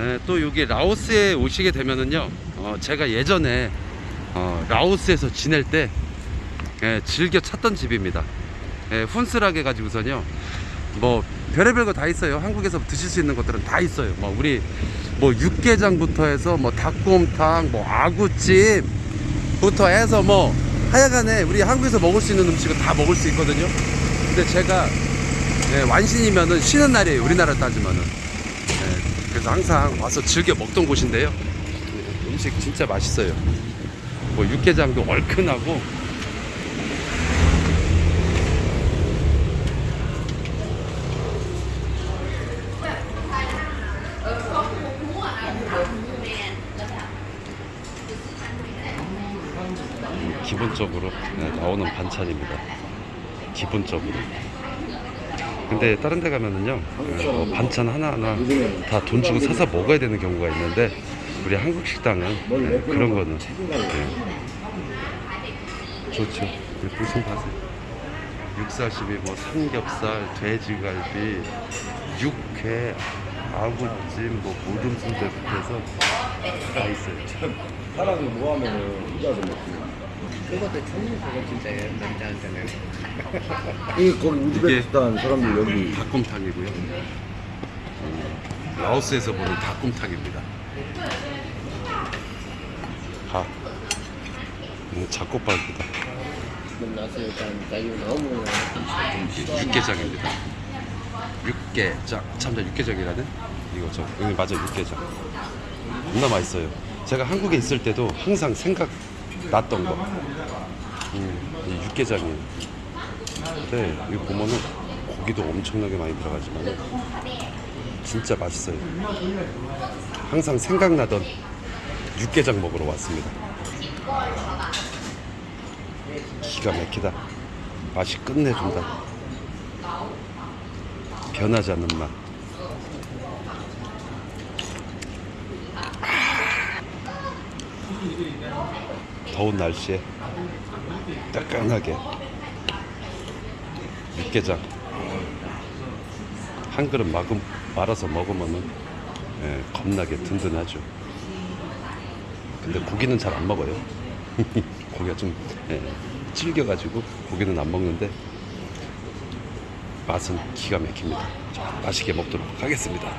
네, 또 여기 라오스에 오시게 되면은요, 어, 제가 예전에 어, 라오스에서 지낼 때 예, 즐겨 찾던 집입니다. 예, 훈스라게 가지고선요, 뭐 별의별 거 다 있어요. 한국에서 드실 수 있는 것들은 다 있어요. 뭐 우리 뭐 육개장부터 해서 뭐 닭곰탕, 뭐 아구찜부터 해서 뭐 하여간에 우리 한국에서 먹을 수 있는 음식은 다 먹을 수 있거든요. 근데 제가 예, 완신이면은 쉬는 날이에요. 우리나라 따지면은. 예, 그래서 항상 와서 즐겨 먹던 곳인데요. 예, 음식 진짜 맛있어요. 뭐 육개장도 얼큰하고 기본적으로 네, 나오는 반찬입니다. 기본적으로. 근데 다른 데 가면은요, 네, 뭐 반찬 하나하나 다 돈 주고 사서 먹어야 되는 경우가 있는데, 우리 한국 식당은 네, 그런 거는 네. 좋죠. 보시면 봐세요. 육사시미, 뭐 삼겹살, 돼지갈비, 육회, 아구찜, 뭐 모듬순대부터 해서 다 있어요. 사람이 뭐 하면은 혼자서 먹고. 그것도 충분 그거 진짜 남자한테는 이 거기 우즈베키스탄 사람들 여기 닭곰탕이고요. 음, 라오스에서 보는 닭곰탕입니다. 가. 음, 잡곡밥이다. 만나서 일단 자유 너무 육개장입니다. 육개장. 참자 육개장이라는 이거죠. 여기 맞아 육개장. 겁나 맛있어요. 제가 한국에 있을 때도 항상 생각 났던 거. 음, 이 육개장이에요. 근데 여기 보면은 고기도 엄청나게 많이 들어가지만 진짜 맛있어요. 항상 생각나던 육개장 먹으러 왔습니다. 기가 막히다. 맛이 끝내준다. 변하지 않는 맛. 더운 날씨에 따끈하게 육개장 한 그릇 마금, 말아서 먹으면은 예, 겁나게 든든하죠. 근데 고기는 잘 안 먹어요. 고기가 좀 예, 질겨가지고 고기는 안 먹는데 맛은 기가 막힙니다. 자, 맛있게 먹도록 하겠습니다.